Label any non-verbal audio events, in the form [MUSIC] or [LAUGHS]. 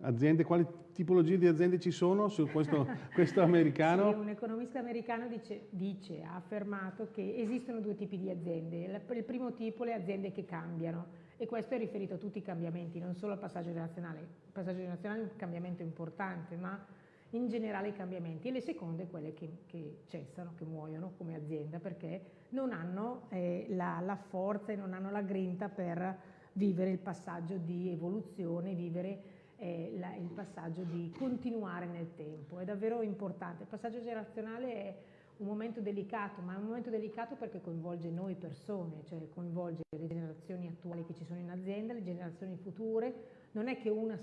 Aziende, quali tipologie di aziende ci sono su questo, [LAUGHS] questo americano? Sì, un economista americano dice, dice, ha affermato che esistono due tipi di aziende. Il primo tipo le aziende che cambiano e questo è riferito a tutti i cambiamenti, non solo al passaggio generazionale. Il passaggio generazionale è un cambiamento importante, ma in generale i cambiamenti. E le seconde quelle che, che cessano, che muoiono come azienda perché non hanno eh, la, la forza e non hanno la grinta per vivere il passaggio di evoluzione, vivere passaggio di continuare nel tempo, è davvero importante. Il passaggio generazionale è un momento delicato, ma è un momento delicato perché coinvolge noi persone, cioè coinvolge le generazioni attuali che ci sono in azienda, le generazioni future, non è che una